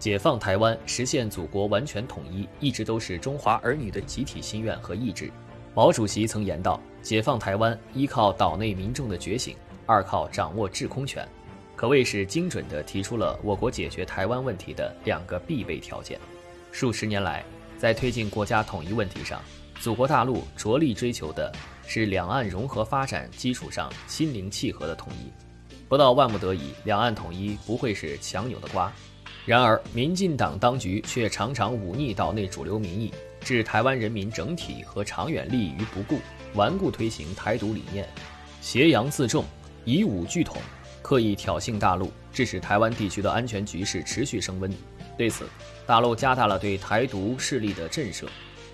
解放台湾，实现祖国完全统一，一直都是中华儿女的集体心愿和意志。毛主席曾言道：“解放台湾，依靠岛内民众的觉醒，二靠掌握制空权。”可谓是精准地提出了我国解决台湾问题的两个必备条件。数十年来，在推进国家统一问题上，祖国大陆着力追求的是两岸融合发展基础上心灵契合的统一。不到万不得已，两岸统一不会是强扭的瓜。然而，民进党当局却常常忤逆岛内主流民意，置台湾人民整体和长远利益于不顾，顽固推行台独理念，挟洋自重，以武拒统，刻意挑衅大陆，致使台湾地区的安全局势持续升温。对此，大陆加大了对台独势力的震慑，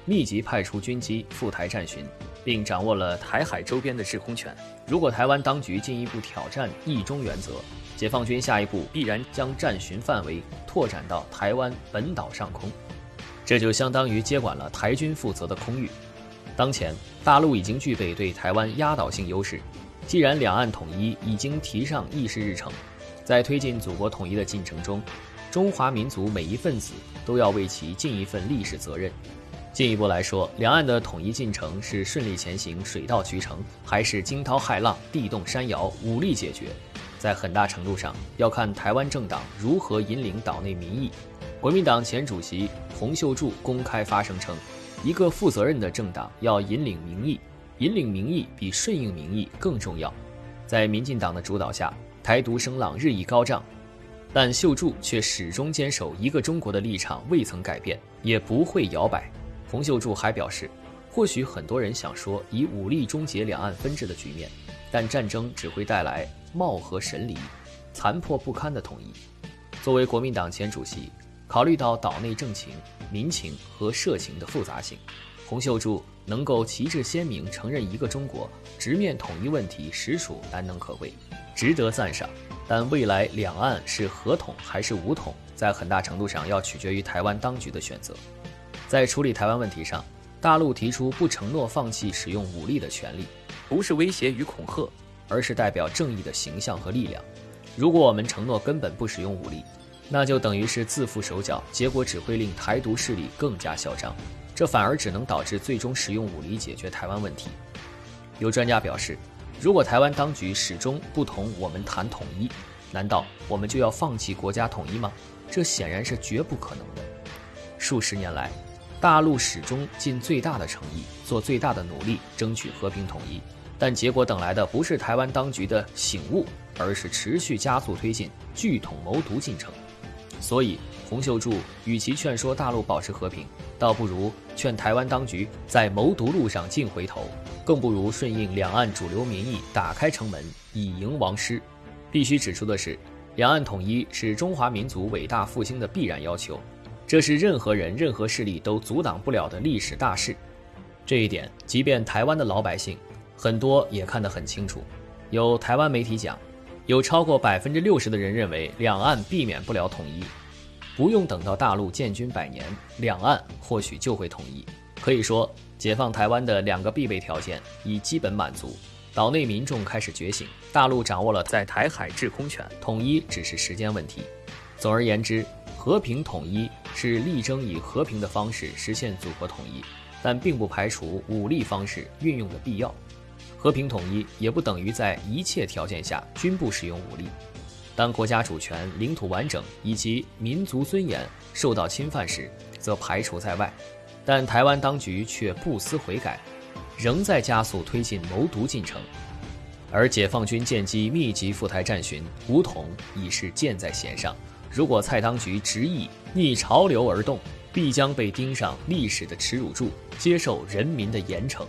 密集派出军机赴台战巡。并掌握了台海周边的制空权。如果台湾当局进一步挑战“一中”原则，解放军下一步必然将战巡范围拓展到台湾本岛上空，这就相当于接管了台军负责的空域。当前，大陆已经具备对台湾压倒性优势。既然两岸统一已经提上议事日程，在推进祖国统一的进程中，中华民族每一份子都要为其尽一份历史责任。进一步来说，两岸的统一进程是顺利前行、水到渠成，还是惊涛骇浪、地动山摇、武力解决，在很大程度上要看台湾政党如何引领岛内民意。国民党前主席洪秀柱公开发声称，一个负责任的政党要引领民意，引领民意比顺应民意更重要。在民进党的主导下，台独声浪日益高涨，但秀柱却始终坚守一个中国的立场，未曾改变，也不会摇摆。洪秀柱还表示，或许很多人想说以武力终结两岸分治的局面，但战争只会带来貌合神离、残破不堪的统一。作为国民党前主席，考虑到岛内政情、民情和社情的复杂性，洪秀柱能够旗帜鲜明承认一个中国，直面统一问题，实属难能可贵，值得赞赏。但未来两岸是合统还是武统，在很大程度上要取决于台湾当局的选择。在处理台湾问题上，大陆提出不承诺放弃使用武力的权利，不是威胁与恐吓，而是代表正义的形象和力量。如果我们承诺根本不使用武力，那就等于是自缚手脚，结果只会令台独势力更加嚣张，这反而只能导致最终使用武力解决台湾问题。有专家表示，如果台湾当局始终不同我们谈统一，难道我们就要放弃国家统一吗？这显然是绝不可能的。数十年来，大陆始终尽最大的诚意，做最大的努力，争取和平统一，但结果等来的不是台湾当局的醒悟，而是持续加速推进拒统谋独进程。所以，洪秀柱与其劝说大陆保持和平，倒不如劝台湾当局在谋独路上尽回头，更不如顺应两岸主流民意，打开城门，以迎王师。必须指出的是，两岸统一是中华民族伟大复兴的必然要求。这是任何人、任何势力都阻挡不了的历史大事，这一点，即便台湾的老百姓很多也看得很清楚。有台湾媒体讲，有超过百分之六十的人认为两岸避免不了统一，不用等到大陆建军百年，两岸或许就会统一。可以说，解放台湾的两个必备条件已基本满足，岛内民众开始觉醒，大陆掌握了在台海制空权，统一只是时间问题。总而言之。和平统一是力争以和平的方式实现祖国统一，但并不排除武力方式运用的必要。和平统一也不等于在一切条件下均不使用武力。当国家主权、领土完整以及民族尊严受到侵犯时，则排除在外。但台湾当局却不思悔改，仍在加速推进谋独进程，而解放军舰机密集赴台战巡，武统已是箭在弦上。如果蔡当局执意逆潮流而动，必将被钉上历史的耻辱柱，接受人民的严惩。